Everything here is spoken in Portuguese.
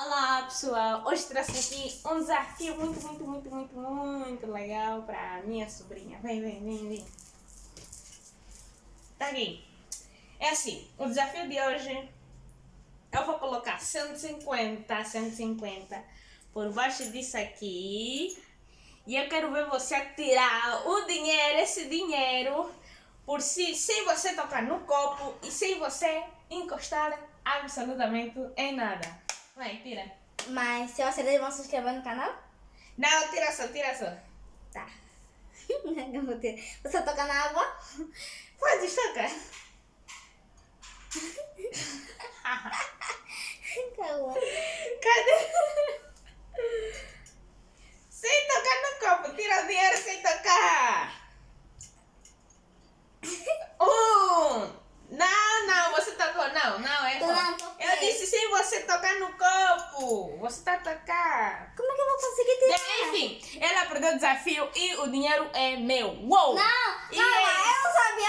Olá pessoal, hoje trouxe aqui um desafio muito, muito, muito, muito, muito legal para minha sobrinha. Vem, vem, vem, vem. Tá aqui. É assim, o desafio de hoje eu vou colocar 150, 150 por baixo disso aqui. E eu quero ver você tirar o dinheiro, esse dinheiro, por si, sem você tocar no copo e sem você encostar absolutamente em nada. Vai, tira. Mas se eu acertar, vão se inscrever no canal? Não, tira só, tira só. Tá. Eu vou ter. Você toca na água? Pode tocar. Calma. Cadê? Sem tocar no copo, tira o dinheiro sem tocar. Um. Não, não, você tocou. Não, não, é. Não, toquei. Eu disse sem você tocar no copo. Você tá a tocar. Como é que eu vou conseguir tirar? Enfim, ela perdeu o desafio e o dinheiro é meu. Uou! Não, E não